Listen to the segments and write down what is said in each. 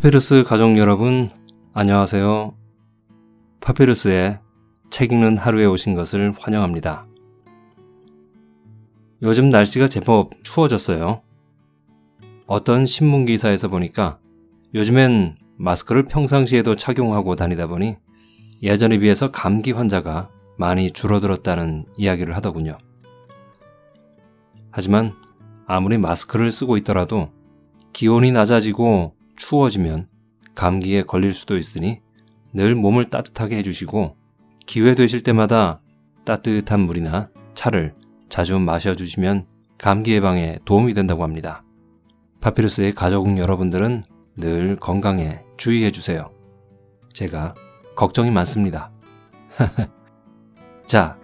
파피루스 가족 여러분, 안녕하세요. 파피루스의 책 읽는 하루에 오신 것을 환영합니다. 요즘 날씨가 제법 추워졌어요. 어떤 신문 기사에서 보니까 요즘엔 마스크를 평상시에도 착용하고 다니다 보니 예전에 비해서 감기 환자가 많이 줄어들었다는 이야기를 하더군요. 하지만 아무리 마스크를 쓰고 있더라도 기온이 낮아지고 추워지면 감기에 걸릴 수도 있으니 늘 몸을 따뜻하게 해주시고 기회 되실 때마다 따뜻한 물이나 차를 자주 마셔주시면 감기 예방에 도움이 된다고 합니다. 파피루스의 가족 여러분들은 늘 건강에 주의해 주세요. 제가 걱정이 많습니다. 자,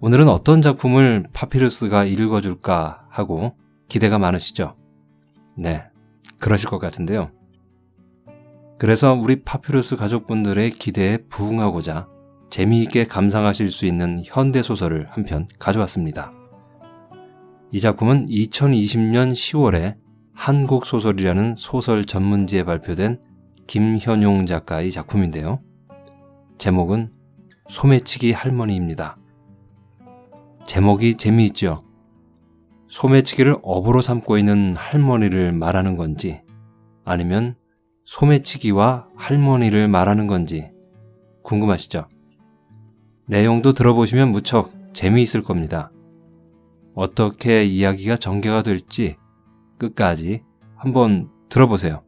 오늘은 어떤 작품을 파피루스가 읽어줄까 하고 기대가 많으시죠? 네, 그러실 것 같은데요. 그래서 우리 파피루스 가족분들의 기대에 부응하고자 재미있게 감상하실 수 있는 현대소설을 한 편 가져왔습니다. 이 작품은 2020년 10월에 한국소설이라는 소설 전문지에 발표된 김현용 작가의 작품인데요. 제목은 소매치기 할머니입니다. 제목이 재미있죠? 소매치기를 업으로 삼고 있는 할머니를 말하는 건지 아니면 소매치기와 할머니를 말하는 건지 궁금하시죠? 내용도 들어보시면 무척 재미있을 겁니다. 어떻게 이야기가 전개가 될지 끝까지 한번 들어보세요.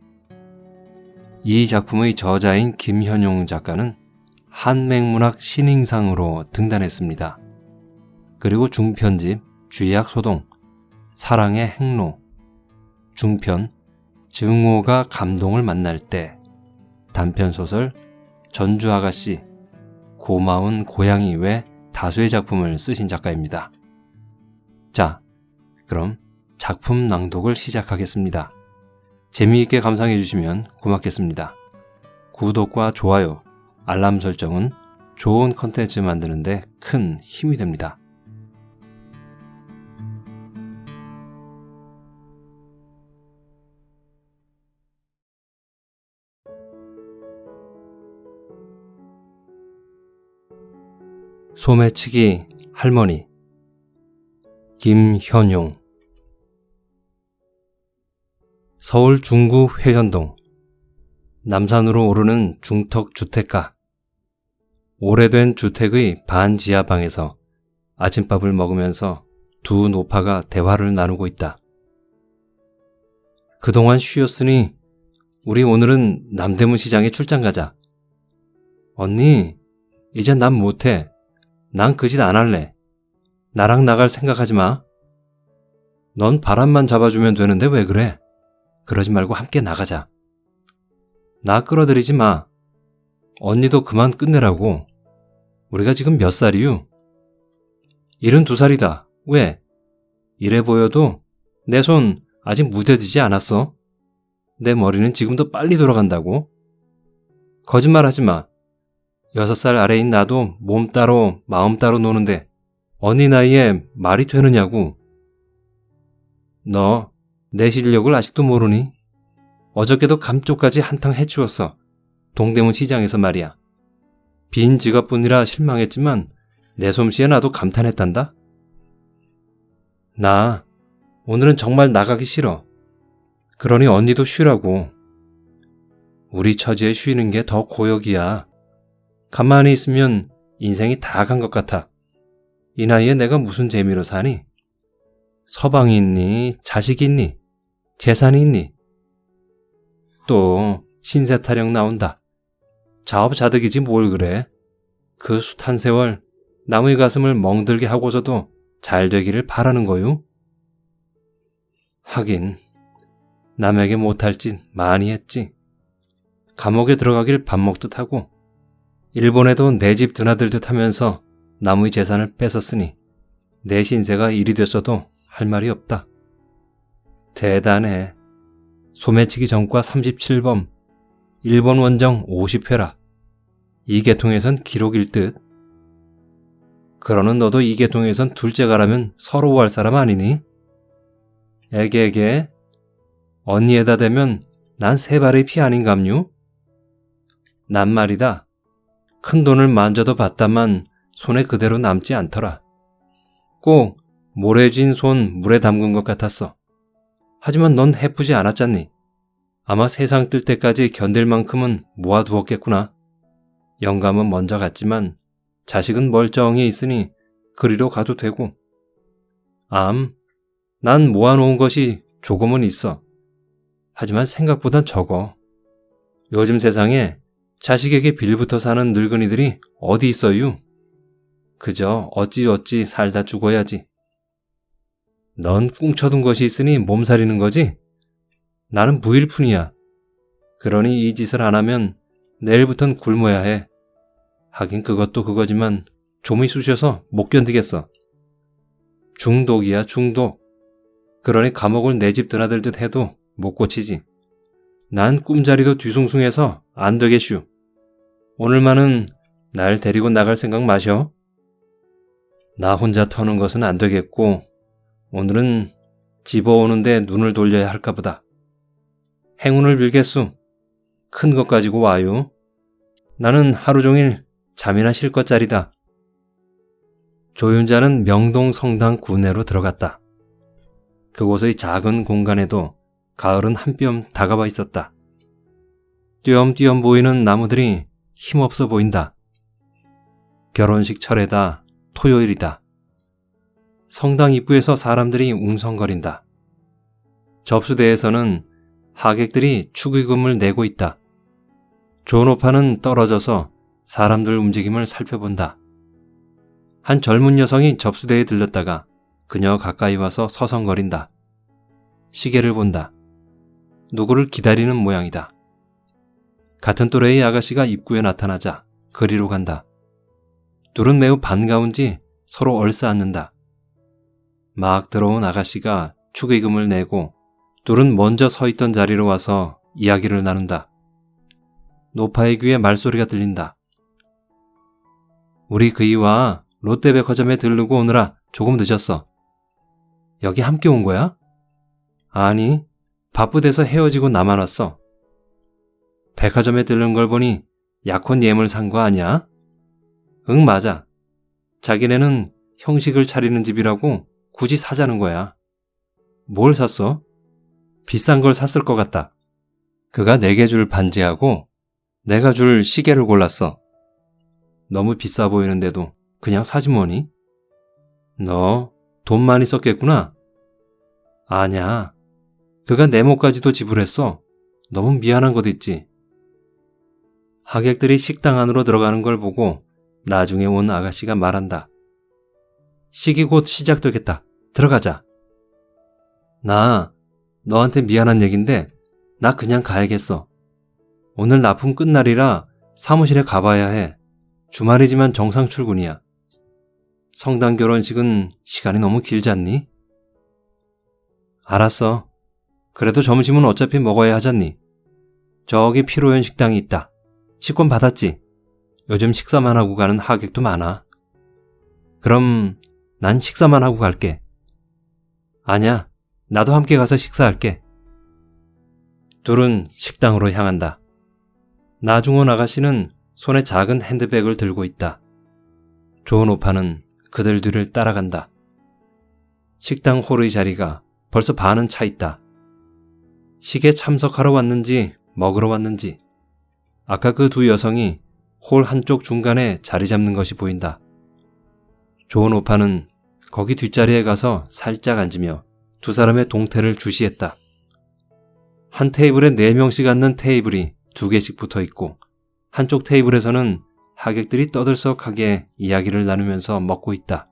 이 작품의 저자인 김현용 작가는 한맹문학 신인상으로 등단했습니다. 그리고 중편집 쥐약 소동, 사랑의 행로, 중편 증오가 감동을 만날 때, 단편소설 전주 아가씨, 고마운 고양이 외 다수의 작품을 쓰신 작가입니다. 자, 그럼 작품 낭독을 시작하겠습니다. 재미있게 감상해 주시면 고맙겠습니다. 구독과 좋아요, 알람 설정은 좋은 컨텐츠 만드는 데 큰 힘이 됩니다. 소매치기 할머니 김현용 서울 중구 회현동 남산으로 오르는 중턱 주택가 오래된 주택의 반지하 방에서 아침밥을 먹으면서 두 노파가 대화를 나누고 있다. 그동안 쉬었으니 우리 오늘은 남대문 시장에 출장 가자. 언니, 이제 난 못해. 난 그 짓 안 할래. 나랑 나갈 생각하지 마. 넌 바람만 잡아주면 되는데 왜 그래? 그러지 말고 함께 나가자. 나 끌어들이지 마. 언니도 그만 끝내라고. 우리가 지금 몇 살이유? 72살이다. 왜? 이래 보여도 내 손 아직 무뎌지지 않았어. 내 머리는 지금도 빨리 돌아간다고. 거짓말 하지 마. 여섯 살 아래인 나도 몸 따로 마음 따로 노는데 언니 나이에 말이 되느냐고. 너 내 실력을 아직도 모르니? 어저께도 감쪽까지 한탕 해치웠어. 동대문 시장에서 말이야. 빈 지갑뿐이라 실망했지만 내 솜씨에 나도 감탄했단다. 나 오늘은 정말 나가기 싫어. 그러니 언니도 쉬라고. 우리 처지에 쉬는 게 더 고역이야. 가만히 있으면 인생이 다 간 것 같아. 이 나이에 내가 무슨 재미로 사니? 서방이 있니? 자식이 있니? 재산이 있니? 또 신세 타령 나온다. 자업자득이지 뭘 그래. 그 숱한 세월 남의 가슴을 멍들게 하고서도 잘 되기를 바라는 거요. 하긴 남에게 못할 짓 많이 했지. 감옥에 들어가길 밥 먹듯 하고 일본에도 내 집 드나들 듯 하면서 남의 재산을 뺏었으니 내 신세가 일이 됐어도 할 말이 없다. 대단해. 소매치기 전과 37범, 일본 원정 50회라. 이 계통에선 기록일 듯. 그러는 너도 이 계통에선 둘째가라면 서러워할 사람 아니니? 애게애게 언니에다 대면 난 세 발의 피 아닌감요? 난 말이다. 큰 돈을 만져도 봤다만 손에 그대로 남지 않더라. 꼭 모래진 손 물에 담근 것 같았어. 하지만 넌 해프지 않았잖니. 아마 세상 뜰 때까지 견딜 만큼은 모아두었겠구나. 영감은 먼저 갔지만 자식은 멀쩡히 있으니 그리로 가도 되고. 암, 난 모아놓은 것이 조금은 있어. 하지만 생각보단 적어. 요즘 세상에 자식에게 빌부터 사는 늙은이들이 어디 있어요? 그저 어찌어찌 살다 죽어야지. 넌 꿍쳐둔 것이 있으니 몸살이는 거지? 나는 무일푼이야. 그러니 이 짓을 안 하면 내일부턴 굶어야 해. 하긴 그것도 그거지만 좀이 쑤셔서 못 견디겠어. 중독이야 중독. 그러니 감옥을 내 집 드나들 듯 해도 못 고치지. 난 꿈자리도 뒤숭숭해서 안 되겠슈. 오늘만은 날 데리고 나갈 생각 마셔. 나 혼자 터는 것은 안 되겠고 오늘은 집어오는데 눈을 돌려야 할까 보다. 행운을 빌겠수. 큰 것 가지고 와요. 나는 하루 종일 잠이나 쉴 것짜리다. 조윤자는 명동 성당 구내로 들어갔다. 그곳의 작은 공간에도 가을은 한 뼘 다가와 있었다. 띄엄띄엄 보이는 나무들이 힘없어 보인다. 결혼식 철에다 토요일이다. 성당 입구에서 사람들이 웅성거린다. 접수대에서는 하객들이 축의금을 내고 있다. 존오파는 떨어져서 사람들 움직임을 살펴본다. 한 젊은 여성이 접수대에 들렀다가 그녀 가까이 와서 서성거린다. 시계를 본다. 누구를 기다리는 모양이다. 같은 또래의 아가씨가 입구에 나타나자 그리로 간다. 둘은 매우 반가운지 서로 얼싸안는다. 막 들어온 아가씨가 축의금을 내고 둘은 먼저 서 있던 자리로 와서 이야기를 나눈다. 노파의 귀에 말소리가 들린다. 우리 그이와 롯데백화점에 들르고 오느라 조금 늦었어. 여기 함께 온 거야? 아니, 바쁘대서 헤어지고 나만 왔어. 백화점에 들른 걸 보니 약혼 예물 산 거 아니야? 응, 맞아. 자기네는 형식을 차리는 집이라고 굳이 사자는 거야. 뭘 샀어? 비싼 걸 샀을 것 같다. 그가 내게 줄 반지하고 내가 줄 시계를 골랐어. 너무 비싸 보이는데도 그냥 사지 뭐니? 너 돈 많이 썼겠구나? 아냐. 그가 내 목까지도 지불했어. 너무 미안한 것 있지. 하객들이 식당 안으로 들어가는 걸 보고 나중에 온 아가씨가 말한다. 식이 곧 시작되겠다. 들어가자. 나 너한테 미안한 얘긴데 나 그냥 가야겠어. 오늘 납품 끝날이라 사무실에 가봐야 해. 주말이지만 정상 출근이야. 성당 결혼식은 시간이 너무 길지 않니? 알았어. 그래도 점심은 어차피 먹어야 하잖니. 저기 피로연 식당이 있다. 식권 받았지? 요즘 식사만 하고 가는 하객도 많아. 그럼 난 식사만 하고 갈게. 아냐, 나도 함께 가서 식사할게. 둘은 식당으로 향한다. 나중원 아가씨는 손에 작은 핸드백을 들고 있다. 좋은 오빠는 그들 뒤를 따라간다. 식당 홀의 자리가 벌써 반은 차 있다. 식에 참석하러 왔는지 먹으러 왔는지 아까 그 두 여성이 홀 한쪽 중간에 자리 잡는 것이 보인다. 좋은 오빠는 거기 뒷자리에 가서 살짝 앉으며 두 사람의 동태를 주시했다. 한 테이블에 네 명씩 앉는 테이블이 두 개씩 붙어 있고 한쪽 테이블에서는 하객들이 떠들썩하게 이야기를 나누면서 먹고 있다.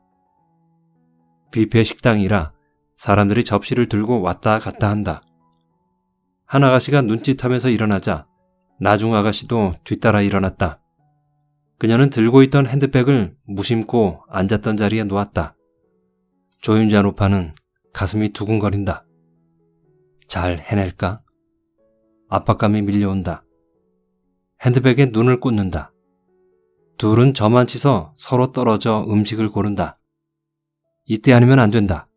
뷔페 식당이라 사람들이 접시를 들고 왔다 갔다 한다. 한 아가씨가 눈짓하면서 일어나자 나중 아가씨도 뒤따라 일어났다. 그녀는 들고 있던 핸드백을 무심코 앉았던 자리에 놓았다. 조윤자 노파는 가슴이 두근거린다. 잘 해낼까? 압박감이 밀려온다. 핸드백에 눈을 꽂는다. 둘은 저만 치서 서로 떨어져 음식을 고른다. 이때 아니면 안 된다.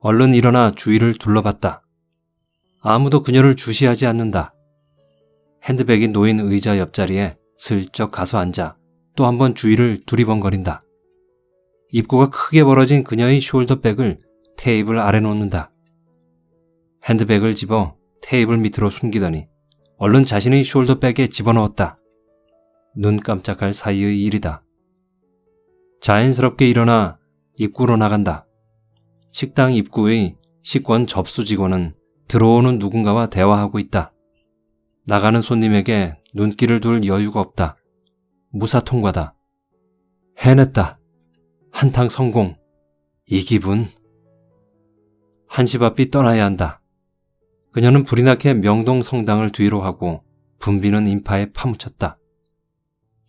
얼른 일어나 주위를 둘러봤다. 아무도 그녀를 주시하지 않는다. 핸드백이 놓인 의자 옆자리에 슬쩍 가서 앉아 또 한 번 주위를 두리번거린다. 입구가 크게 벌어진 그녀의 숄더백을 테이블 아래 놓는다. 핸드백을 집어 테이블 밑으로 숨기더니 얼른 자신의 숄더백에 집어넣었다. 눈 깜짝할 사이의 일이다. 자연스럽게 일어나 입구로 나간다. 식당 입구의 식권 접수 직원은 들어오는 누군가와 대화하고 있다. 나가는 손님에게 눈길을 둘 여유가 없다. 무사 통과다. 해냈다. 한탕 성공. 이 기분. 한시 앞이 떠나야 한다. 그녀는 불이 나게 명동 성당을 뒤로 하고 붐비는 인파에 파묻혔다.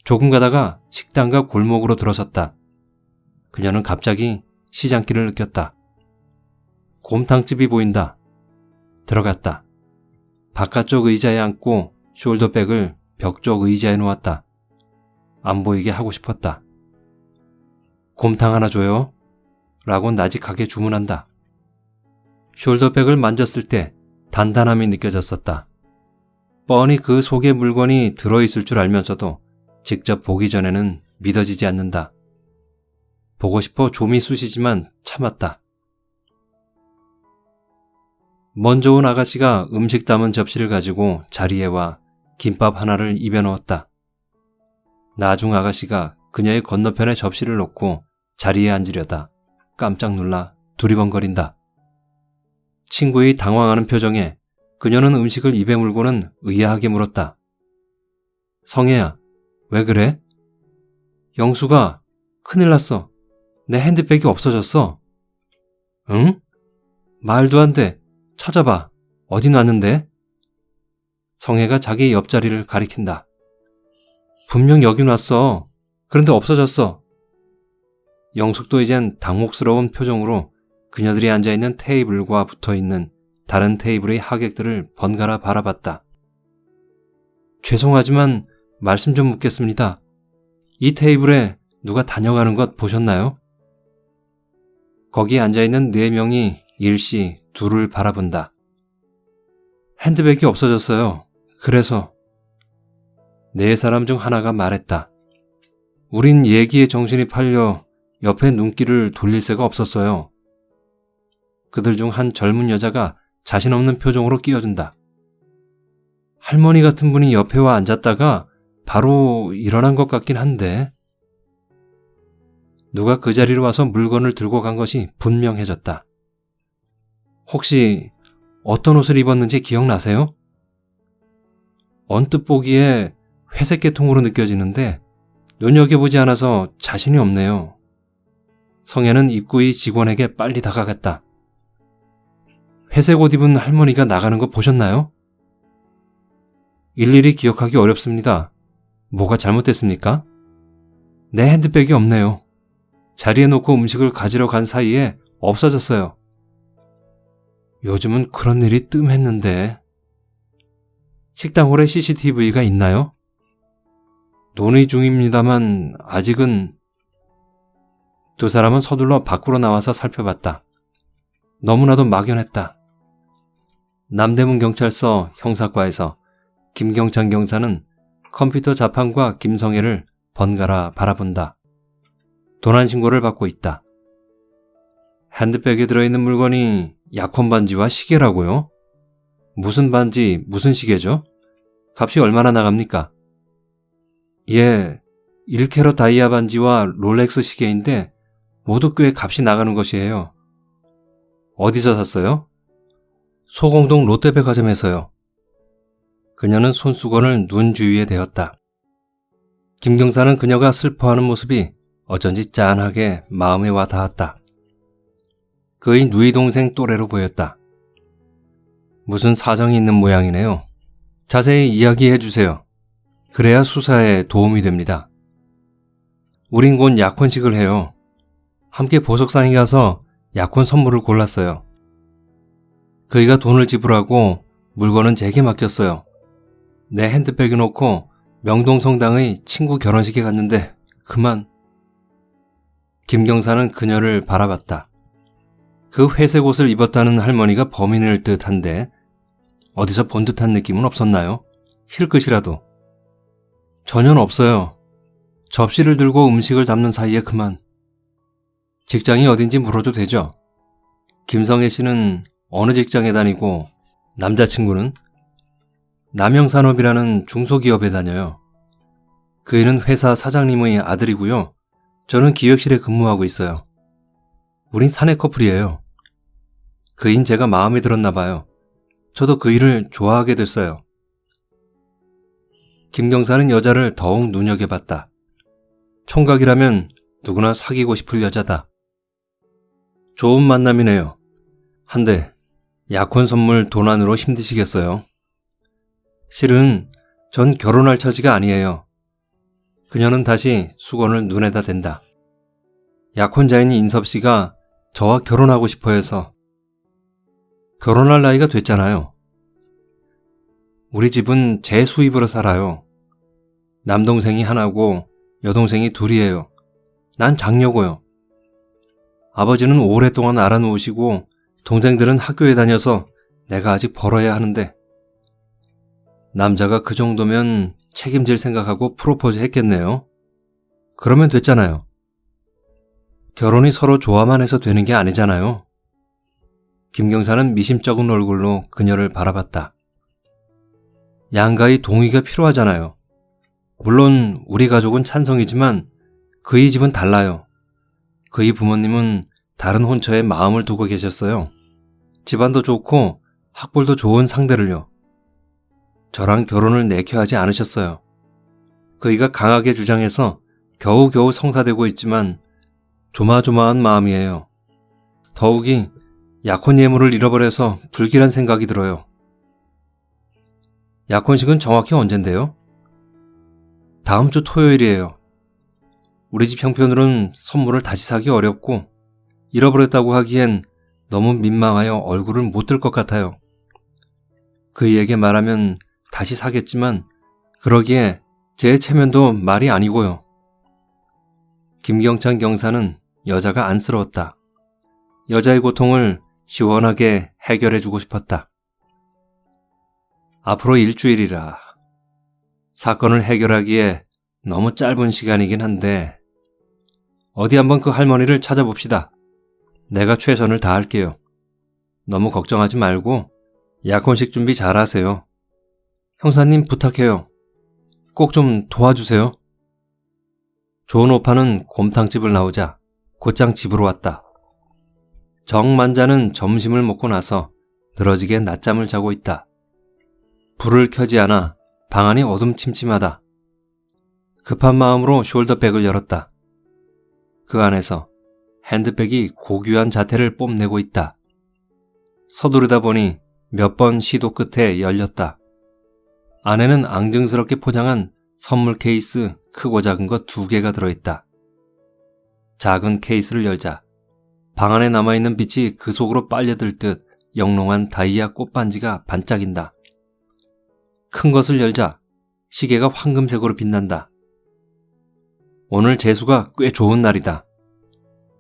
조금 가다가 식당과 골목으로 들어섰다. 그녀는 갑자기 시장길을 느꼈다. 곰탕집이 보인다. 들어갔다. 바깥쪽 의자에 앉고 숄더백을 벽 쪽 의자에 놓았다. 안 보이게 하고 싶었다. 곰탕 하나 줘요. 라고 나직하게 주문한다. 숄더백을 만졌을 때 단단함이 느껴졌었다. 뻔히 그 속에 물건이 들어있을 줄 알면서도 직접 보기 전에는 믿어지지 않는다. 보고 싶어 좀이 쑤시지만 참았다. 먼저 온 아가씨가 음식 담은 접시를 가지고 자리에 와 김밥 하나를 입에 넣었다. 나중 아가씨가 그녀의 건너편에 접시를 놓고 자리에 앉으려다 깜짝 놀라 두리번거린다. 친구의 당황하는 표정에 그녀는 음식을 입에 물고는 의아하게 물었다. 성혜야, 왜 그래? 영수가 큰일 났어. 내 핸드백이 없어졌어. 응? 말도 안 돼. 찾아봐. 어디 놨는데? 성혜가 자기 옆자리를 가리킨다. 분명 여기 놨어. 그런데 없어졌어. 영숙도 이젠 당혹스러운 표정으로 그녀들이 앉아있는 테이블과 붙어있는 다른 테이블의 하객들을 번갈아 바라봤다. 죄송하지만 말씀 좀 묻겠습니다. 이 테이블에 누가 다녀가는 것 보셨나요? 거기 앉아있는 네 명이 일시 둘을 바라본다. 핸드백이 없어졌어요. 그래서 네 사람 중 하나가 말했다. 우린 얘기에 정신이 팔려 옆에 눈길을 돌릴 새가 없었어요. 그들 중 한 젊은 여자가 자신 없는 표정으로 끼어든다. 할머니 같은 분이 옆에 와 앉았다가 바로 일어난 것 같긴 한데. 누가 그 자리로 와서 물건을 들고 간 것이 분명해졌다. 혹시 어떤 옷을 입었는지 기억나세요? 언뜻 보기에 회색 계통으로 느껴지는데 눈여겨보지 않아서 자신이 없네요. 성애는 입구의 직원에게 빨리 다가갔다. 회색 옷 입은 할머니가 나가는 거 보셨나요? 일일이 기억하기 어렵습니다. 뭐가 잘못됐습니까? 내 핸드백이 없네요. 자리에 놓고 음식을 가지러 간 사이에 없어졌어요. 요즘은 그런 일이 뜸했는데. 식당 홀에 CCTV가 있나요? 논의 중입니다만 아직은 두 사람은 서둘러 밖으로 나와서 살펴봤다. 너무나도 막연했다. 남대문 경찰서 형사과에서 김경찬 경사는 컴퓨터 자판과 김성애를 번갈아 바라본다. 도난 신고를 받고 있다. 핸드백에 들어있는 물건이 약혼 반지와 시계라고요? 무슨 반지, 무슨 시계죠? 값이 얼마나 나갑니까? 예, 1캐럿 다이아 반지와 롤렉스 시계인데 모두 꽤 값이 나가는 것이에요. 어디서 샀어요? 소공동 롯데백화점에서요. 그녀는 손수건을 눈 주위에 대었다. 김경사는 그녀가 슬퍼하는 모습이 어쩐지 짠하게 마음에 와 닿았다. 그의 누이 동생 또래로 보였다. 무슨 사정이 있는 모양이네요. 자세히 이야기해 주세요. 그래야 수사에 도움이 됩니다. 우린 곧 약혼식을 해요. 함께 보석상에 가서 약혼 선물을 골랐어요. 그이가 돈을 지불하고 물건은 제게 맡겼어요. 내 핸드백에 놓고 명동성당의 친구 결혼식에 갔는데 그만. 김경사는 그녀를 바라봤다. 그 회색 옷을 입었다는 할머니가 범인일 듯한데 어디서 본 듯한 느낌은 없었나요? 힐끗이라도. 전혀 없어요. 접시를 들고 음식을 담는 사이에 그만. 직장이 어딘지 물어도 되죠? 김성애 씨는 어느 직장에 다니고 남자친구는 남영산업이라는 중소기업에 다녀요. 그이는 회사 사장님의 아들이고요. 저는 기획실에 근무하고 있어요. 우린 사내 커플이에요. 그인 제가 마음에 들었나 봐요. 저도 그 일을 좋아하게 됐어요. 김경사는 여자를 더욱 눈여겨봤다. 총각이라면 누구나 사귀고 싶을 여자다. 좋은 만남이네요. 한데 약혼 선물 도난으로 힘드시겠어요? 실은 전 결혼할 처지가 아니에요. 그녀는 다시 수건을 눈에다 댄다. 약혼자인 인섭 씨가 저와 결혼하고 싶어 해서 결혼할 나이가 됐잖아요. 우리 집은 제 수입으로 살아요. 남동생이 하나고 여동생이 둘이에요. 난 장녀고요. 아버지는 오랫동안 알아놓으시고 동생들은 학교에 다녀서 내가 아직 벌어야 하는데 남자가 그 정도면 책임질 생각하고 프로포즈 했겠네요. 그러면 됐잖아요. 결혼이 서로 좋아만 해서 되는 게 아니잖아요. 김경사는 미심쩍은 얼굴로 그녀를 바라봤다. 양가의 동의가 필요하잖아요. 물론 우리 가족은 찬성이지만 그의 집은 달라요. 그의 부모님은 다른 혼처에 마음을 두고 계셨어요. 집안도 좋고 학벌도 좋은 상대를요. 저랑 결혼을 내켜 하지 않으셨어요. 그이가 강하게 주장해서 겨우겨우 성사되고 있지만 조마조마한 마음이에요. 더욱이 약혼 예물을 잃어버려서 불길한 생각이 들어요. 약혼식은 정확히 언젠데요? 다음 주 토요일이에요. 우리 집 형편으론 선물을 다시 사기 어렵고 잃어버렸다고 하기엔 너무 민망하여 얼굴을 못 들 것 같아요. 그이에게 말하면 다시 사겠지만 그러기에 제 체면도 말이 아니고요. 김경찬 경사는 여자가 안쓰러웠다. 여자의 고통을 시원하게 해결해주고 싶었다. 앞으로 일주일이라. 사건을 해결하기에 너무 짧은 시간이긴 한데, 어디 한번 그 할머니를 찾아봅시다. 내가 최선을 다할게요. 너무 걱정하지 말고 약혼식 준비 잘 하세요. 형사님 부탁해요. 꼭 좀 도와주세요. 좋은 오빠는 곰탕집을 나오자 곧장 집으로 왔다. 정만자는 점심을 먹고 나서 늘어지게 낮잠을 자고 있다. 불을 켜지 않아 방 안이 어둠침침하다. 급한 마음으로 숄더백을 열었다. 그 안에서 핸드백이 고귀한 자태를 뽐내고 있다. 서두르다 보니 몇 번 시도 끝에 열렸다. 안에는 앙증스럽게 포장한 선물 케이스 크고 작은 것 두 개가 들어있다. 작은 케이스를 열자 방 안에 남아있는 빛이 그 속으로 빨려들 듯 영롱한 다이아 꽃반지가 반짝인다. 큰 것을 열자 시계가 황금색으로 빛난다. 오늘 재수가 꽤 좋은 날이다.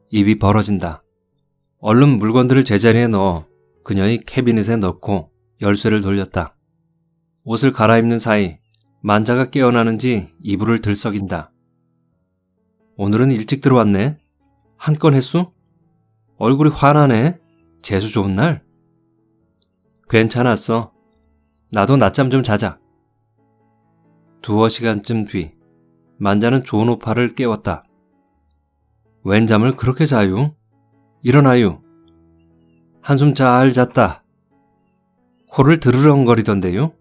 입이 벌어진다. 얼른 물건들을 제자리에 넣어 그녀의 캐비닛에 넣고 열쇠를 돌렸다. 옷을 갈아입는 사이 만자가 깨어나는지 이불을 들썩인다. 오늘은 일찍 들어왔네. 한 건 했수? 얼굴이 환하네. 재수 좋은 날? 괜찮았어. 나도 낮잠 좀 자자. 두어 시간쯤 뒤 만자는 좋은 오빠를 깨웠다. 웬 잠을 그렇게 자유? 일어나유. 한숨 잘 잤다. 코를 드르렁거리던데요?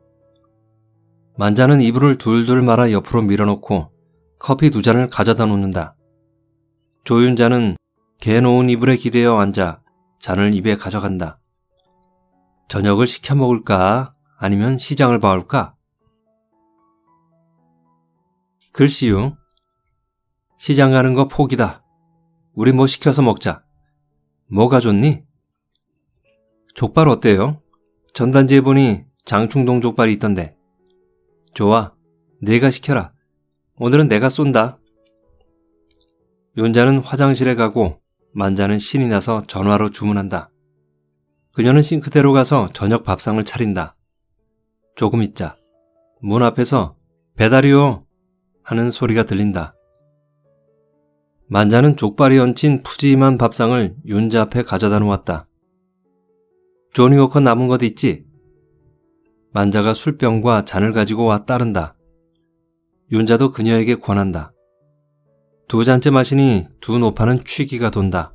만자는 이불을 둘둘 말아 옆으로 밀어놓고 커피 두 잔을 가져다 놓는다. 조윤자는 개 놓은 이불에 기대어 앉아 잔을 입에 가져간다. 저녁을 시켜 먹을까? 아니면 시장을 봐올까? 글씨요. 시장 가는 거 포기다. 우리 뭐 시켜서 먹자. 뭐가 좋니? 족발 어때요? 전단지에 보니 장충동 족발이 있던데. 좋아. 내가 시켜라. 오늘은 내가 쏜다. 윤자는 화장실에 가고 만자는 신이 나서 전화로 주문한다. 그녀는 싱크대로 가서 저녁 밥상을 차린다. 조금 있자. 문 앞에서 배달이요 하는 소리가 들린다. 만자는 족발이 얹힌 푸짐한 밥상을 윤자 앞에 가져다 놓았다. 조니 워커 남은 것 있지? 만자가 술병과 잔을 가지고 와 따른다. 윤자도 그녀에게 권한다. 두 잔째 마시니 두 노파는 취기가 돈다.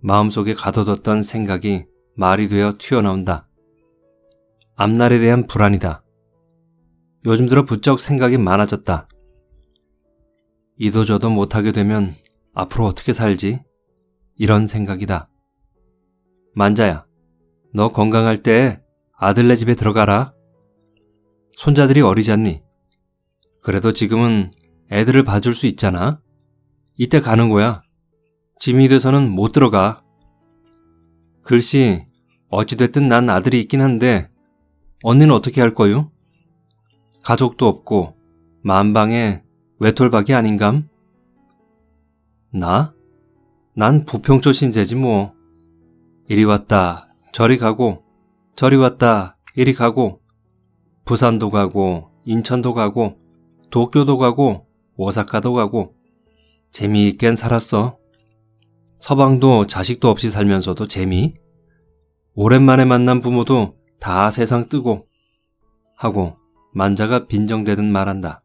마음속에 가둬뒀던 생각이 말이 되어 튀어나온다. 앞날에 대한 불안이다. 요즘 들어 부쩍 생각이 많아졌다. 이도저도 못하게 되면 앞으로 어떻게 살지? 이런 생각이다. 만자야, 너 건강할 때 아들네 집에 들어가라. 손자들이 어리지 않니? 그래도 지금은 애들을 봐줄 수 있잖아. 이때 가는 거야. 짐이 돼서는 못 들어가. 글씨, 어찌됐든 난 아들이 있긴 한데, 언니는 어떻게 할 거요? 가족도 없고, 만방에 외톨박이 아닌감? 나? 난 부평초 신세지 뭐. 이리 왔다, 저리 가고, 저리 왔다, 이리 가고, 부산도 가고, 인천도 가고, 도쿄도 가고, 오사카도 가고, 재미있겐 살았어. 서방도 자식도 없이 살면서도 재미? 오랜만에 만난 부모도 다 세상 뜨고 하고 만자가 빈정대듯 말한다.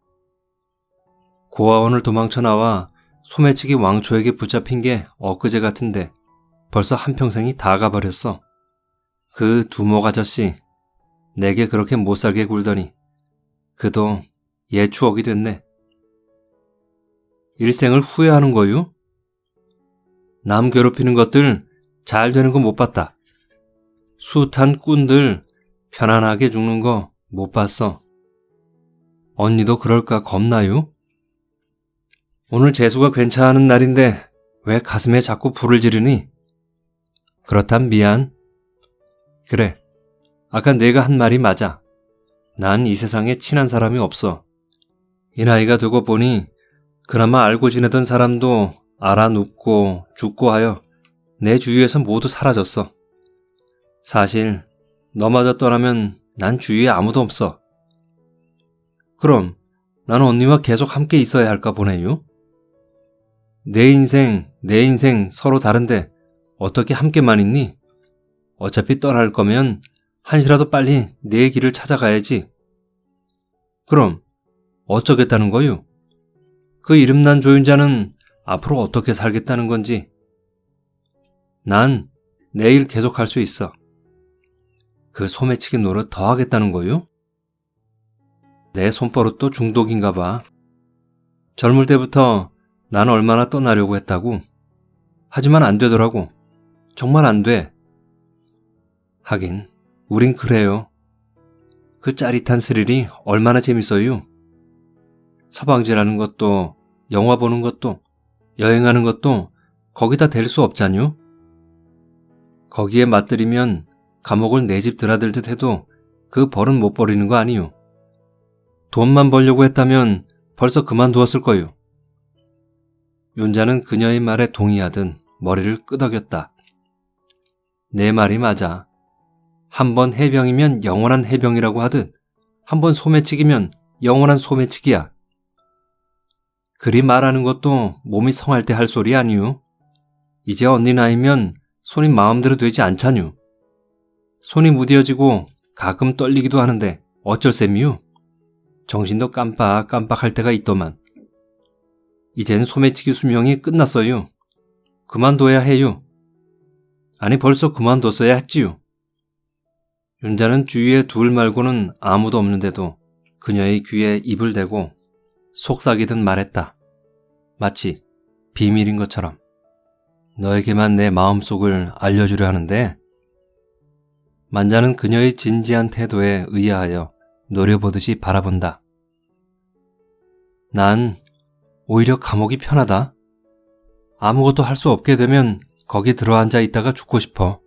고아원을 도망쳐 나와 소매치기 왕초에게 붙잡힌 게 엊그제 같은데 벌써 한평생이 다 가버렸어. 그 두목 아저씨 내게 그렇게 못살게 굴더니 그도 옛 추억이 됐네. 일생을 후회하는 거유? 남 괴롭히는 것들 잘 되는 거 못 봤다. 숱한 꾼들 편안하게 죽는 거 못 봤어. 언니도 그럴까 겁나요? 오늘 재수가 괜찮은 날인데 왜 가슴에 자꾸 불을 지르니? 그렇단 미안. 그래. 아까 내가 한 말이 맞아. 난 이 세상에 친한 사람이 없어. 이 나이가 되고 보니 그나마 알고 지내던 사람도 알아 눕고 죽고 하여 내 주위에서 모두 사라졌어. 사실 너마저 떠나면 난 주위에 아무도 없어. 그럼 나는 언니와 계속 함께 있어야 할까 보네요. 내 인생, 내 인생 서로 다른데 어떻게 함께만 있니? 어차피 떠날 거면 한시라도 빨리 내 길을 찾아가야지. 그럼 어쩌겠다는 거요? 그 이름난 조윤자는 앞으로 어떻게 살겠다는 건지. 난 내일 계속 할 수 있어. 그 소매치기 노릇 더 하겠다는 거요? 내 손버릇도 중독인가 봐. 젊을 때부터 난 얼마나 떠나려고 했다고. 하지만 안 되더라고. 정말 안 돼. 하긴, 우린 그래요. 그 짜릿한 스릴이 얼마나 재밌어요. 서방지라는 것도, 영화 보는 것도, 여행하는 것도 거기다 댈 수 없잖요. 거기에 맞들이면 감옥을 내 집 드나들듯 해도 그 벌은 못 버리는 거 아니요. 돈만 벌려고 했다면 벌써 그만두었을 거요. 윤자는 그녀의 말에 동의하듯 머리를 끄덕였다. 내 말이 맞아. 한 번 해병이면 영원한 해병이라고 하듯 한 번 소매치기면 영원한 소매치기야. 그리 말하는 것도 몸이 성할 때 할 소리 아니유. 이제 언니 나이면 손이 마음대로 되지 않자뉴. 손이 무뎌지고 가끔 떨리기도 하는데 어쩔 셈이유. 정신도 깜빡깜빡할 때가 있더만. 이젠 소매치기 수명이 끝났어요. 그만둬야 해요. 아니 벌써 그만뒀어야 했지요. 윤자는 주위에 둘 말고는 아무도 없는데도 그녀의 귀에 입을 대고 속삭이듯 말했다. 마치 비밀인 것처럼. 너에게만 내 마음속을 알려주려 하는데 만자는 그녀의 진지한 태도에 의아하여 노려보듯이 바라본다. 난 오히려 감옥이 편하다. 아무것도 할 수 없게 되면 거기 들어앉아 있다가 죽고 싶어.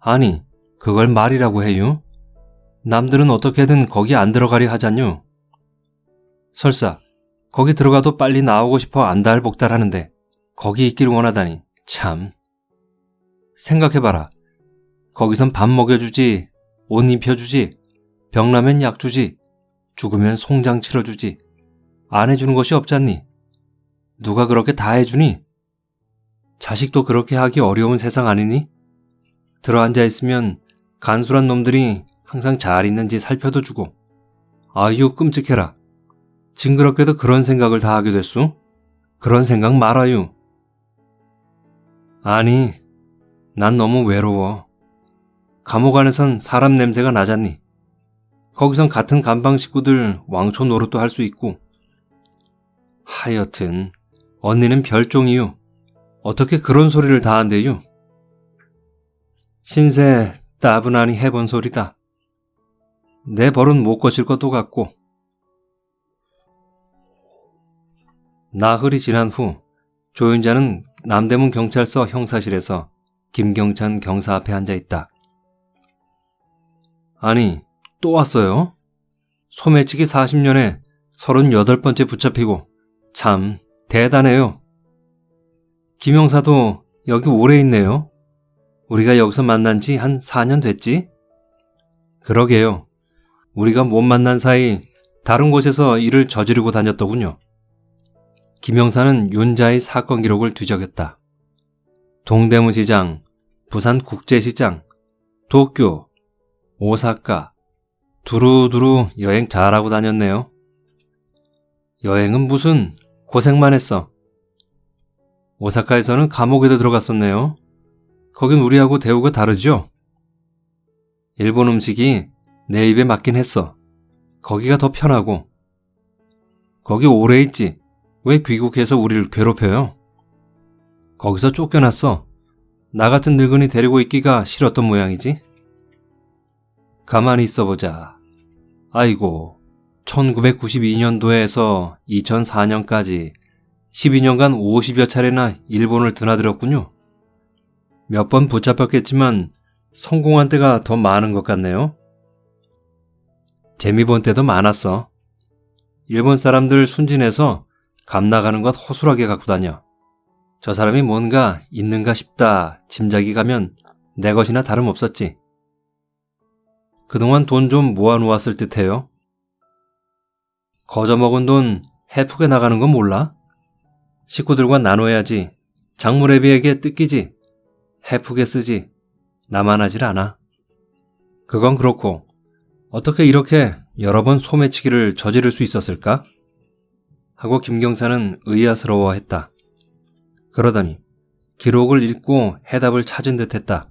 아니, 그걸 말이라고 해요? 남들은 어떻게든 거기 안 들어가려 하잖요. 설사 거기 들어가도 빨리 나오고 싶어 안달복달 하는데 거기 있기를 원하다니 참. 생각해봐라. 거기선 밥 먹여주지, 옷 입혀주지, 병나면 약 주지. 죽으면 송장 치러주지. 안 해주는 것이 없잖니. 누가 그렇게 다 해주니? 자식도 그렇게 하기 어려운 세상 아니니? 들어앉아 있으면 간술한 놈들이 항상 잘 있는지 살펴도 주고. 아유, 끔찍해라. 징그럽게도 그런 생각을 다 하게 됐수? 그런 생각 말아요. 아니, 난 너무 외로워. 감옥 안에선 사람 냄새가 나잖니. 거기선 같은 간방 식구들 왕초 노릇도 할 수 있고. 하여튼 언니는 별종이유. 어떻게 그런 소리를 다 한대요? 신세 따분하니 해본 소리다. 내 벌은 못 거칠 것도 같고. 나흘이 지난 후 조윤자는 남대문 경찰서 형사실에서 김경찬 경사 앞에 앉아 있다. 아니, 또 왔어요? 소매치기 40년에 38번째 붙잡히고 참 대단해요. 김영사도 여기 오래 있네요. 우리가 여기서 만난 지 한 4년 됐지? 그러게요. 우리가 못 만난 사이 다른 곳에서 일을 저지르고 다녔더군요. 김영사는 윤자의 사건 기록을 뒤적였다. 동대문시장, 부산국제시장, 도쿄, 오사카, 두루두루 여행 잘하고 다녔네요. 여행은 무슨 고생만 했어. 오사카에서는 감옥에도 들어갔었네요. 거긴 우리하고 대우가 다르죠? 일본 음식이 내 입에 맞긴 했어. 거기가 더 편하고. 거기 오래 있지. 왜 귀국해서 우리를 괴롭혀요? 거기서 쫓겨났어. 나 같은 늙은이 데리고 있기가 싫었던 모양이지. 가만히 있어보자. 아이고, 1992년도에서 2004년까지 12년간 50여 차례나 일본을 드나들었군요. 몇 번 붙잡혔겠지만 성공한 때가 더 많은 것 같네요. 재미 본 때도 많았어. 일본 사람들 순진해서 감 나가는 것 허술하게 갖고 다녀. 저 사람이 뭔가 있는가 싶다 짐작이 가면 내 것이나 다름없었지. 그동안 돈 좀 모아놓았을 듯해요. 거저먹은 돈 해프게 나가는 건 몰라? 식구들과 나눠야지. 장무래비에게 뜯기지. 해프게 쓰지. 나만 하질 않아. 그건 그렇고 어떻게 이렇게 여러 번 소매치기를 저지를 수 있었을까? 하고 김경사는 의아스러워했다. 그러더니 기록을 읽고 해답을 찾은 듯 했다.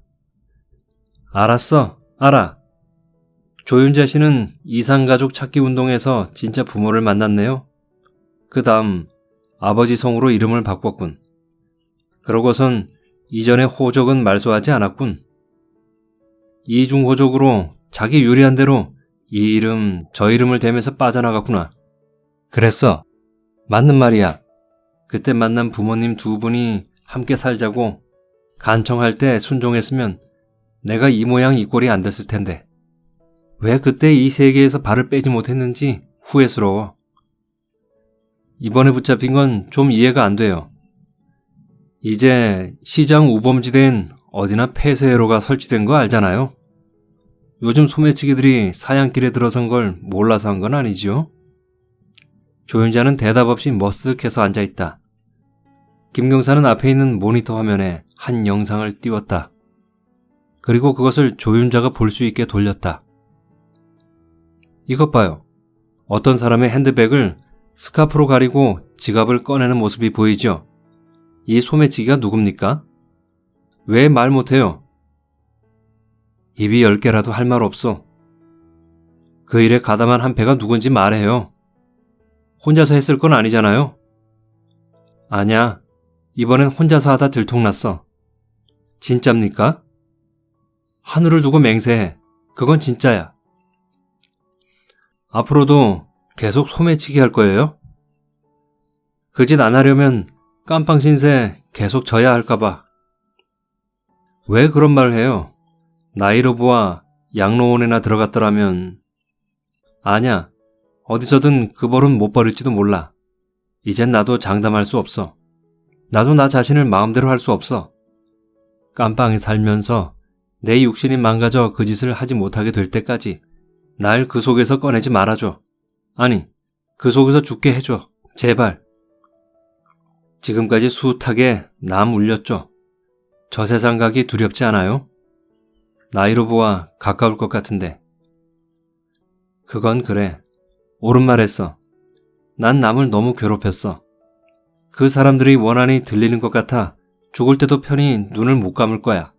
알았어, 알아. 조윤자 씨는 이상가족 찾기 운동에서 진짜 부모를 만났네요. 그 다음 아버지 성으로 이름을 바꿨군. 그러고선 이전의 호적은 말소하지 않았군. 이중호적으로 자기 유리한 대로 이 이름, 저 이름을 대면서 빠져나갔구나. 그랬어. 맞는 말이야. 그때 만난 부모님 두 분이 함께 살자고 간청할 때 순종했으면 내가 이 모양 이 꼴이 안 됐을 텐데. 왜 그때 이 세계에서 발을 빼지 못했는지 후회스러워. 이번에 붙잡힌 건 좀 이해가 안 돼요. 이제 시장 우범지대엔 어디나 폐쇄회로가 설치된 거 알잖아요. 요즘 소매치기들이 사양길에 들어선 걸 몰라서 한 건 아니지요? 조윤자는 대답 없이 머쓱해서 앉아있다. 김경사는 앞에 있는 모니터 화면에 한 영상을 띄웠다. 그리고 그것을 조윤자가 볼 수 있게 돌렸다. 이것 봐요. 어떤 사람의 핸드백을 스카프로 가리고 지갑을 꺼내는 모습이 보이죠? 이 소매치기가 누굽니까? 왜 말 못해요? 입이 열 개라도 할 말 없어. 그 일에 가담한 한 패가 누군지 말해요. 혼자서 했을 건 아니잖아요? 아냐, 이번엔 혼자서 하다 들통났어. 진짜입니까? 하늘을 두고 맹세해. 그건 진짜야. 앞으로도 계속 소매치기 할 거예요? 그 짓 안 하려면 깜빵 신세 계속 져야 할까봐. 왜 그런 말을 해요? 나이로 보아 양로원에나 들어갔더라면. 아냐, 어디서든 그 벌은 못 버릴지도 몰라. 이젠 나도 장담할 수 없어. 나도 나 자신을 마음대로 할 수 없어. 깜빵에 살면서 내 육신이 망가져 그 짓을 하지 못하게 될 때까지 날 그 속에서 꺼내지 말아줘. 아니, 그 속에서 죽게 해줘. 제발. 지금까지 숱하게 남 울렸죠. 저 세상 가기 두렵지 않아요? 나이로 보아 가까울 것 같은데. 그건 그래. 옳은 말 했어. 난 남을 너무 괴롭혔어. 그 사람들이 원한이 들리는 것 같아 죽을 때도 편히 눈을 못 감을 거야.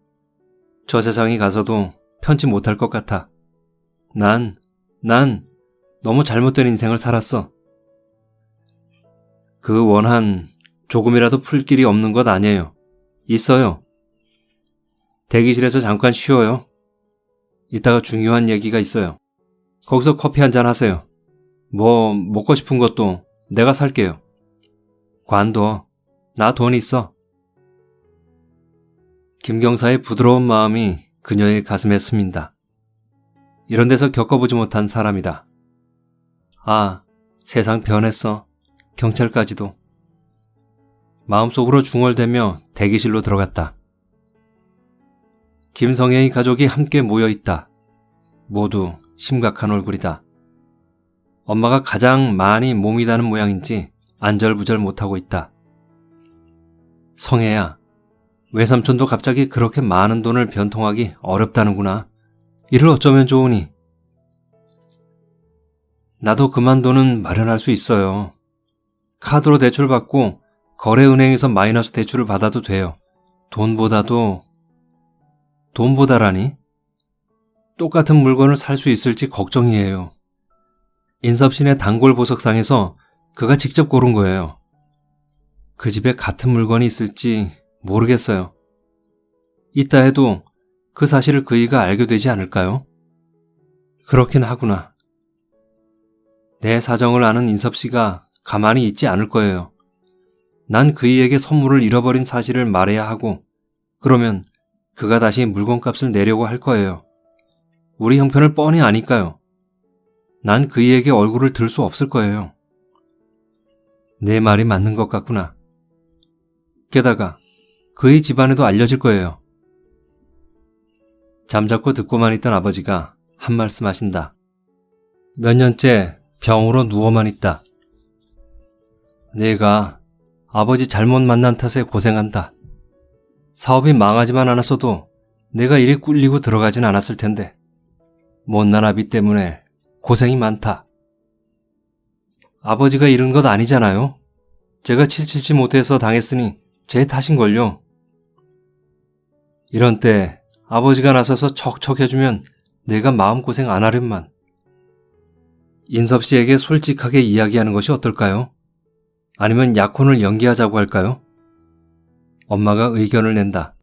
저 세상에 가서도 편치 못할 것 같아. 난, 난 너무 잘못된 인생을 살았어. 그 원한 조금이라도 풀 길이 없는 것 아니에요. 있어요. 대기실에서 잠깐 쉬어요. 이따가 중요한 얘기가 있어요. 거기서 커피 한 잔 하세요. 뭐 먹고 싶은 것도 내가 살게요. 관둬. 나 돈 있어. 김경사의 부드러운 마음이 그녀의 가슴에 스민다. 이런 데서 겪어보지 못한 사람이다. 아, 세상 변했어. 경찰까지도. 마음속으로 중얼대며 대기실로 들어갔다. 김성애의 가족이 함께 모여 있다. 모두 심각한 얼굴이다. 엄마가 가장 많이 몸이 다는 모양인지 안절부절 못하고 있다. 성애야, 외삼촌도 갑자기 그렇게 많은 돈을 변통하기 어렵다는구나. 이를 어쩌면 좋으니? 나도 그만 돈은 마련할 수 있어요. 카드로 대출 받고 거래은행에서 마이너스 대출을 받아도 돼요. 돈보다도 돈보다라니? 똑같은 물건을 살 수 있을지 걱정이에요. 인섭신의 단골 보석상에서 그가 직접 고른 거예요. 그 집에 같은 물건이 있을지 모르겠어요. 있다 해도 그 사실을 그이가 알게 되지 않을까요? 그렇긴 하구나. 내 사정을 아는 인섭 씨가 가만히 있지 않을 거예요. 난 그이에게 선물을 잃어버린 사실을 말해야 하고, 그러면 그가 다시 물건값을 내려고 할 거예요. 우리 형편을 뻔히 아니까요. 난 그이에게 얼굴을 들 수 없을 거예요. 내 말이 맞는 것 같구나. 게다가 그의 집안에도 알려질 거예요. 잠자코 듣고만 있던 아버지가 한 말씀 하신다. 몇 년째 병으로 누워만 있다. 내가 아버지 잘못 만난 탓에 고생한다. 사업이 망하지만 않았어도 내가 이리 꿀리고 들어가진 않았을 텐데. 못난 아비 때문에 고생이 많다. 아버지가 잃은 것 아니잖아요. 제가 칠칠치 못해서 당했으니 제 탓인걸요. 이런 때 아버지가 나서서 척척해주면 내가 마음고생 안 하련만. 인섭 씨에게 솔직하게 이야기하는 것이 어떨까요? 아니면 약혼을 연기하자고 할까요? 엄마가 의견을 낸다.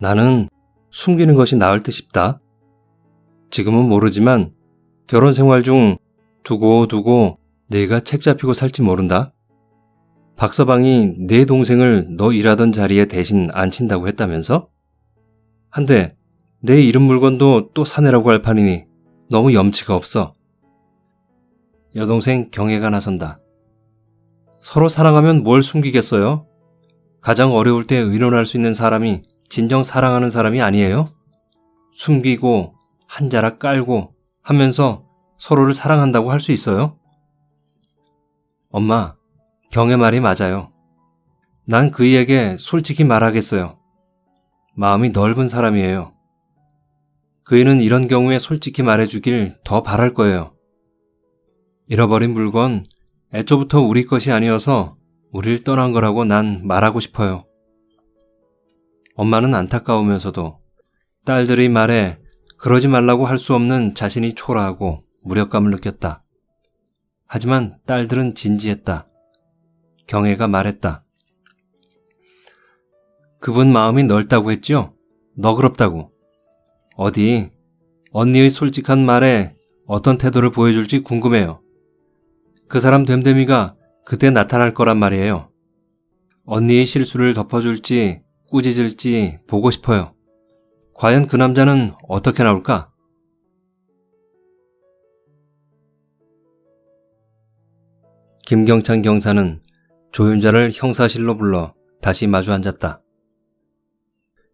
나는 숨기는 것이 나을 듯 싶다. 지금은 모르지만 결혼 생활 중 두고 두고 내가 책 잡히고 살지 모른다. 박 서방이 내 동생을 너 일하던 자리에 대신 앉힌다고 했다면서? 한데 내 이름 물건도 또 사내라고 할 판이니 너무 염치가 없어. 여동생 경애가 나선다. 서로 사랑하면 뭘 숨기겠어요? 가장 어려울 때 의논할 수 있는 사람이 진정 사랑하는 사람이 아니에요? 숨기고 한 자락 깔고 하면서 서로를 사랑한다고 할 수 있어요? 엄마, 경의 말이 맞아요. 난 그이에게 솔직히 말하겠어요. 마음이 넓은 사람이에요. 그이는 이런 경우에 솔직히 말해주길 더 바랄 거예요. 잃어버린 물건 애초부터 우리 것이 아니어서 우릴 떠난 거라고 난 말하고 싶어요. 엄마는 안타까우면서도 딸들의 말에 그러지 말라고 할 수 없는 자신이 초라하고 무력감을 느꼈다. 하지만 딸들은 진지했다. 경애가 말했다. 그분 마음이 넓다고 했죠? 너그럽다고. 어디 언니의 솔직한 말에 어떤 태도를 보여줄지 궁금해요. 그 사람 됨됨이가 그때 나타날 거란 말이에요. 언니의 실수를 덮어줄지 꾸짖을지 보고 싶어요. 과연 그 남자는 어떻게 나올까? 김경찬 경사는 조윤자를 형사실로 불러 다시 마주 앉았다.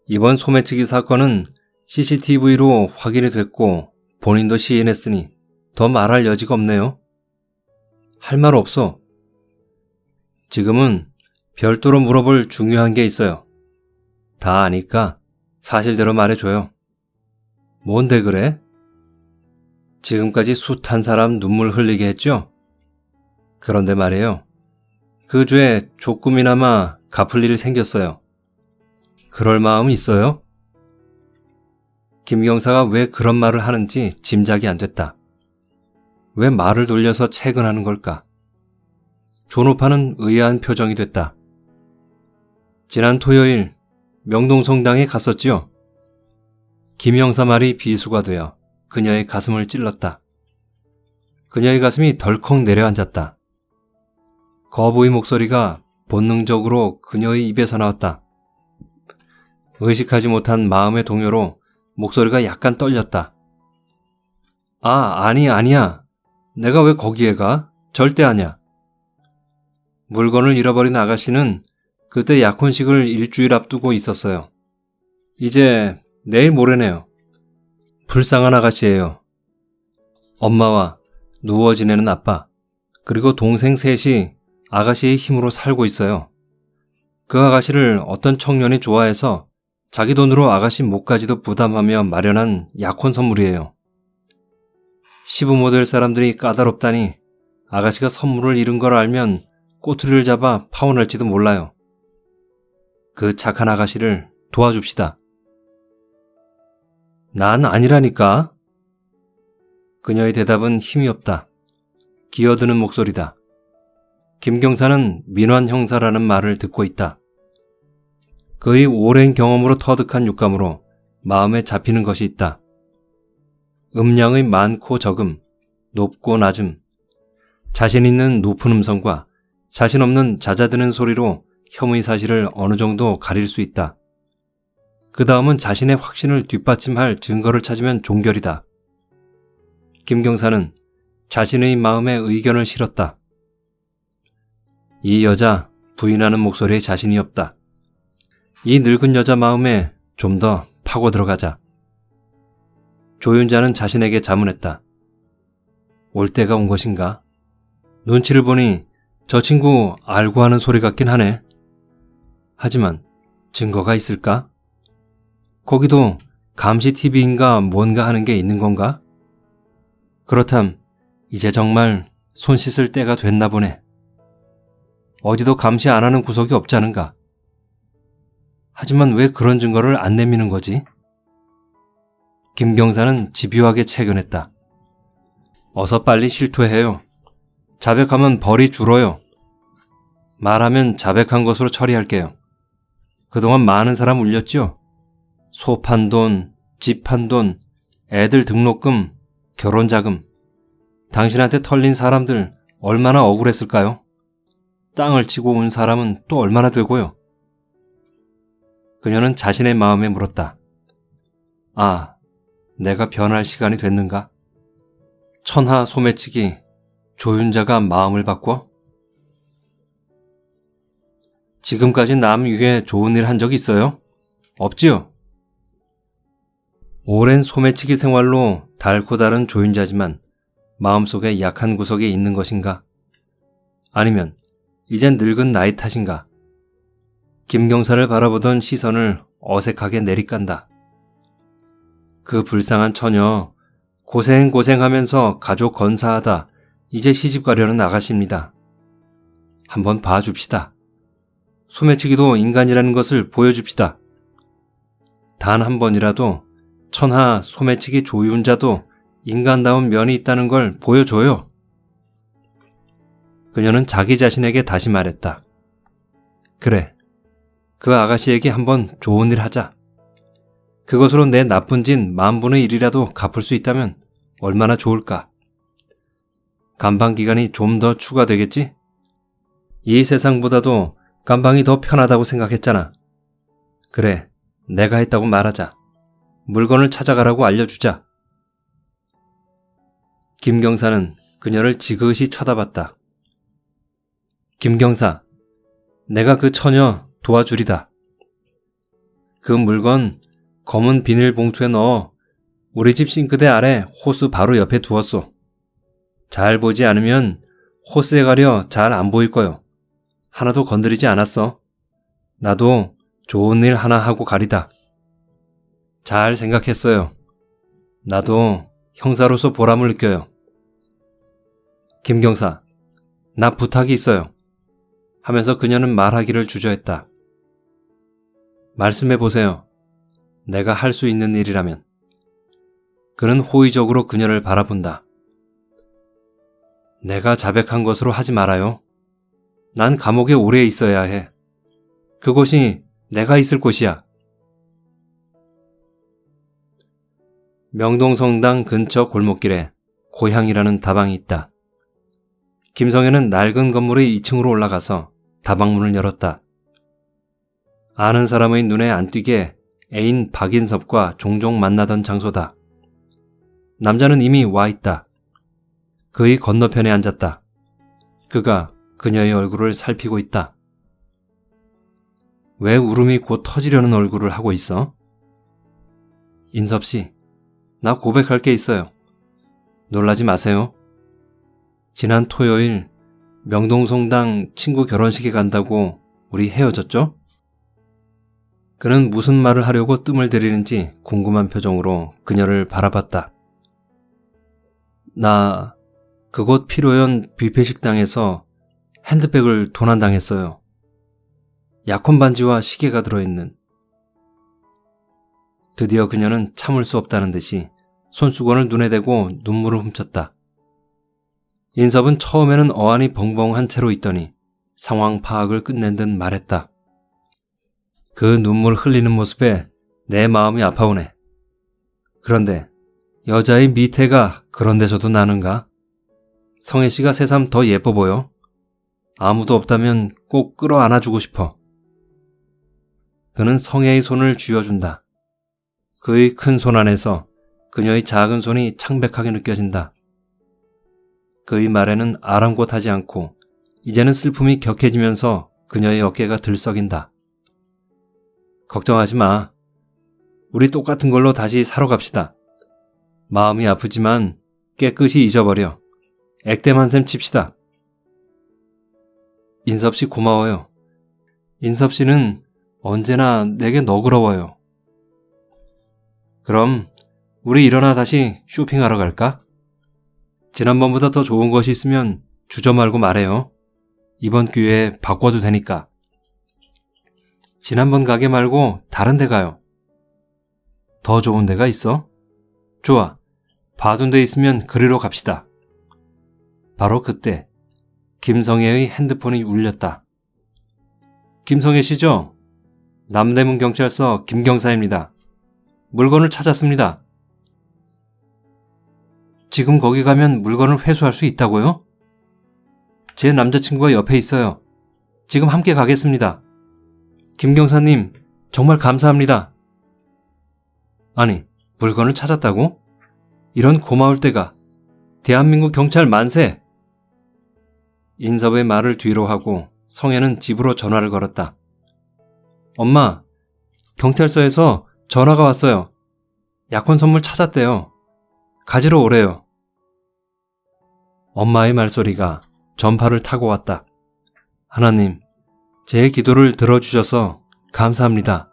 이번 소매치기 사건은 CCTV로 확인이 됐고 본인도 시인했으니 더 말할 여지가 없네요. 할 말 없어. 지금은 별도로 물어볼 중요한 게 있어요. 다 아니까 사실대로 말해줘요. 뭔데 그래? 지금까지 숱한 사람 눈물 흘리게 했죠? 그런데 말이에요. 그 죄 조금이나마 갚을 일이 생겼어요. 그럴 마음 있어요? 김 경사가 왜 그런 말을 하는지 짐작이 안 됐다. 왜 말을 돌려서 채근하는 걸까? 존오파는 의아한 표정이 됐다. 지난 토요일 명동성당에 갔었지요. 김영사 말이 비수가 되어 그녀의 가슴을 찔렀다. 그녀의 가슴이 덜컥 내려앉았다. 거부의 목소리가 본능적으로 그녀의 입에서 나왔다. 의식하지 못한 마음의 동요로 목소리가 약간 떨렸다. 아, 아니, 아니야. 내가 왜 거기에 가? 절대 아니야. 물건을 잃어버린 아가씨는 그때 약혼식을 일주일 앞두고 있었어요. 이제 내일 모레네요. 불쌍한 아가씨예요. 엄마와 누워 지내는 아빠, 그리고 동생 셋이 아가씨의 힘으로 살고 있어요. 그 아가씨를 어떤 청년이 좋아해서 자기 돈으로 아가씨 목까지도 부담하며 마련한 약혼 선물이에요. 시부모 될 사람들이 까다롭다니 아가씨가 선물을 잃은 걸 알면 꼬투리를 잡아 파혼할지도 몰라요. 그 착한 아가씨를 도와줍시다. 난 아니라니까. 그녀의 대답은 힘이 없다. 기어드는 목소리다. 김경사는 민환 형사라는 말을 듣고 있다. 그의 오랜 경험으로 터득한 육감으로 마음에 잡히는 것이 있다. 음량의 많고 적음, 높고 낮음, 자신 있는 높은 음성과 자신 없는 잦아드는 소리로 혐의 사실을 어느 정도 가릴 수 있다. 그 다음은 자신의 확신을 뒷받침할 증거를 찾으면 종결이다. 김경사는 자신의 마음에 의견을 실었다. 이 여자 부인하는 목소리에 자신이 없다. 이 늙은 여자 마음에 좀 더 파고 들어가자. 조윤자는 자신에게 자문했다. 올 때가 온 것인가? 눈치를 보니 저 친구 알고 하는 소리 같긴 하네. 하지만 증거가 있을까? 거기도 감시 TV인가 뭔가 하는 게 있는 건가? 그렇담 이제 정말 손 씻을 때가 됐나 보네. 어디도 감시 안 하는 구석이 없지 않은가? 하지만 왜 그런 증거를 안 내미는 거지? 김경사는 집요하게 채견했다. 어서 빨리 실토해요. 자백하면 벌이 줄어요. 말하면 자백한 것으로 처리할게요. 그동안 많은 사람 울렸죠? 소 판 돈, 집 판 돈, 애들 등록금, 결혼자금. 당신한테 털린 사람들 얼마나 억울했을까요? 땅을 치고 온 사람은 또 얼마나 되고요? 그녀는 자신의 마음에 물었다. 아, 내가 변할 시간이 됐는가? 천하 소매치기 조윤자가 마음을 바꿔? 지금까지 남 위해 좋은 일 한 적 있어요? 없지요? 오랜 소매치기 생활로 달고 다른 조윤자지만 마음속에 약한 구석이 있는 것인가? 아니면 이젠 늙은 나이 탓인가? 김경사를 바라보던 시선을 어색하게 내리깐다. 그 불쌍한 처녀 고생고생하면서 가족 건사하다 이제 시집 가려는 아가씨입니다. 한번 봐줍시다. 소매치기도 인간이라는 것을 보여줍시다. 단 한 번이라도 천하 소매치기 조윤자도 인간다운 면이 있다는 걸 보여줘요. 그녀는 자기 자신에게 다시 말했다. 그래. 그 아가씨에게 한번 좋은 일 하자. 그것으로 내 나쁜 짓 만분의 일이라도 갚을 수 있다면 얼마나 좋을까. 감방 기간이 좀 더 추가되겠지? 이 세상보다도 감방이 더 편하다고 생각했잖아. 그래, 내가 했다고 말하자. 물건을 찾아가라고 알려주자. 김경사는 그녀를 지그시 쳐다봤다. 김경사, 내가 그 처녀 도와주리다. 그 물건 검은 비닐봉투에 넣어 우리 집 싱크대 아래 호스 바로 옆에 두었소. 잘 보지 않으면 호스에 가려 잘 안 보일 거요. 하나도 건드리지 않았어. 나도 좋은 일 하나 하고 가리다. 잘 생각했어요. 나도 형사로서 보람을 느껴요. 김경사, 나 부탁이 있어요. 하면서 그녀는 말하기를 주저했다. 말씀해 보세요. 내가 할 수 있는 일이라면. 그는 호의적으로 그녀를 바라본다. 내가 자백한 것으로 하지 말아요. 난 감옥에 오래 있어야 해. 그곳이 내가 있을 곳이야. 명동성당 근처 골목길에 고향이라는 다방이 있다. 김성현은 낡은 건물의 2층으로 올라가서 다방문을 열었다. 아는 사람의 눈에 안 띄게 애인 박인섭과 종종 만나던 장소다. 남자는 이미 와 있다. 그의 건너편에 앉았다. 그가 그녀의 얼굴을 살피고 있다. 왜 울음이 곧 터지려는 얼굴을 하고 있어? 인섭 씨, 나 고백할 게 있어요. 놀라지 마세요. 지난 토요일 명동성당 친구 결혼식에 간다고 우리 헤어졌죠? 그는 무슨 말을 하려고 뜸을 들이는지 궁금한 표정으로 그녀를 바라봤다. 나 그곳 피로연 뷔페 식당에서 핸드백을 도난당했어요. 약혼 반지와 시계가 들어있는. 드디어 그녀는 참을 수 없다는 듯이 손수건을 눈에 대고 눈물을 훔쳤다. 인섭은 처음에는 어안이 벙벙한 채로 있더니 상황 파악을 끝낸 듯 말했다. 그 눈물 흘리는 모습에 내 마음이 아파오네. 그런데 여자의 미태가 그런 데서도 나는가? 성혜 씨가 새삼 더 예뻐 보여. 아무도 없다면 꼭 끌어 안아주고 싶어. 그는 성혜의 손을 쥐어준다. 그의 큰 손 안에서 그녀의 작은 손이 창백하게 느껴진다. 그의 말에는 아랑곳하지 않고 이제는 슬픔이 격해지면서 그녀의 어깨가 들썩인다. 걱정하지 마. 우리 똑같은 걸로 다시 사러 갑시다. 마음이 아프지만 깨끗이 잊어버려. 액땜 한 셈 칩시다. 인섭 씨 고마워요. 인섭 씨는 언제나 내게 너그러워요. 그럼 우리 일어나 다시 쇼핑하러 갈까? 지난번보다 더 좋은 것이 있으면 주저 말고 말해요. 이번 기회에 바꿔도 되니까. 지난번 가게 말고 다른 데 가요. 더 좋은 데가 있어? 좋아. 봐둔 데 있으면 그리로 갑시다. 바로 그때 김성애의 핸드폰이 울렸다. 김성애 씨죠? 남대문 경찰서 김경사입니다. 물건을 찾았습니다. 지금 거기 가면 물건을 회수할 수 있다고요? 제 남자친구가 옆에 있어요. 지금 함께 가겠습니다. 김경사님, 정말 감사합니다. 아니, 물건을 찾았다고? 이런 고마울 때가. 대한민국 경찰 만세! 인섭의 말을 뒤로 하고 성혜는 집으로 전화를 걸었다. 엄마, 경찰서에서 전화가 왔어요. 약혼 선물 찾았대요. 가지러 오래요. 엄마의 말소리가 전파를 타고 왔다. 하나님, 제 기도를 들어주셔서 감사합니다.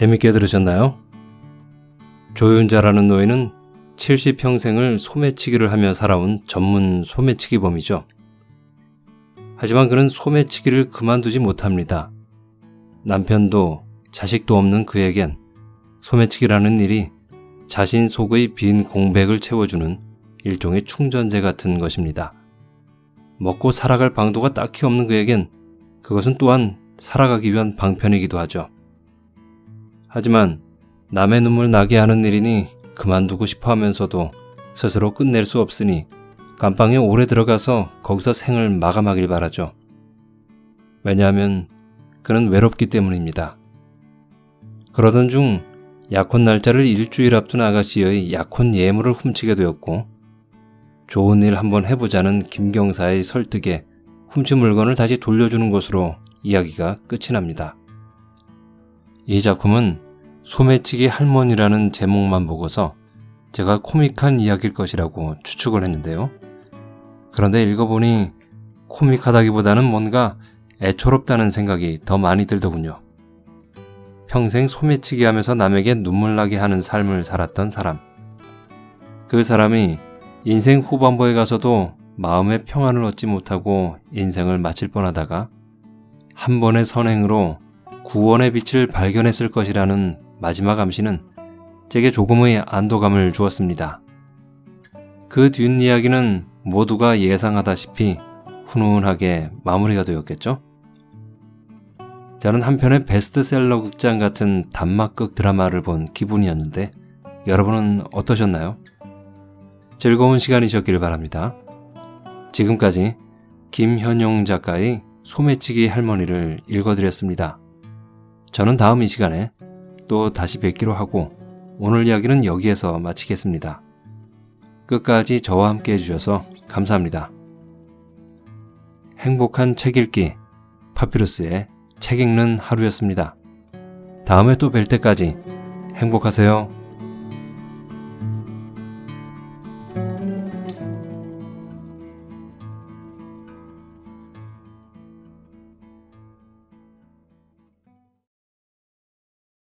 재밌게 들으셨나요? 조윤자라는 노예는 70평생을 소매치기를 하며 살아온 전문 소매치기범이죠. 하지만 그는 소매치기를 그만두지 못합니다. 남편도 자식도 없는 그에겐 소매치기라는 일이 자신 속의 빈 공백을 채워주는 일종의 충전재 같은 것입니다. 먹고 살아갈 방도가 딱히 없는 그에겐 그것은 또한 살아가기 위한 방편이기도 하죠. 하지만 남의 눈물 나게 하는 일이니 그만두고 싶어 하면서도 스스로 끝낼 수 없으니 감방에 오래 들어가서 거기서 생을 마감하길 바라죠. 왜냐하면 그는 외롭기 때문입니다. 그러던 중 약혼 날짜를 일주일 앞둔 아가씨의 약혼 예물을 훔치게 되었고 좋은 일 한번 해보자는 김경사의 설득에 훔친 물건을 다시 돌려주는 것으로 이야기가 끝이 납니다. 이 작품은 소매치기 할머니라는 제목만 보고서 제가 코믹한 이야기일 것이라고 추측을 했는데요. 그런데 읽어보니 코믹하다기보다는 뭔가 애초롭다는 생각이 더 많이 들더군요. 평생 소매치기 하면서 남에게 눈물 나게 하는 삶을 살았던 사람. 그 사람이 인생 후반부에 가서도 마음의 평안을 얻지 못하고 인생을 마칠 뻔하다가 한 번의 선행으로 구원의 빛을 발견했을 것이라는 마지막 암시는 제게 조금의 안도감을 주었습니다. 그 뒷이야기는 모두가 예상하다시피 훈훈하게 마무리가 되었겠죠? 저는 한편의 베스트셀러 극장 같은 단막극 드라마를 본 기분이었는데 여러분은 어떠셨나요? 즐거운 시간이셨길 바랍니다. 지금까지 김현용 작가의 소매치기 할머니를 읽어드렸습니다. 저는 다음 이 시간에 또 다시 뵙기로 하고 오늘 이야기는 여기에서 마치겠습니다. 끝까지 저와 함께 해주셔서 감사합니다. 행복한 책 읽기 파피루스의 책 읽는 하루였습니다. 다음에 또 뵐 때까지 행복하세요.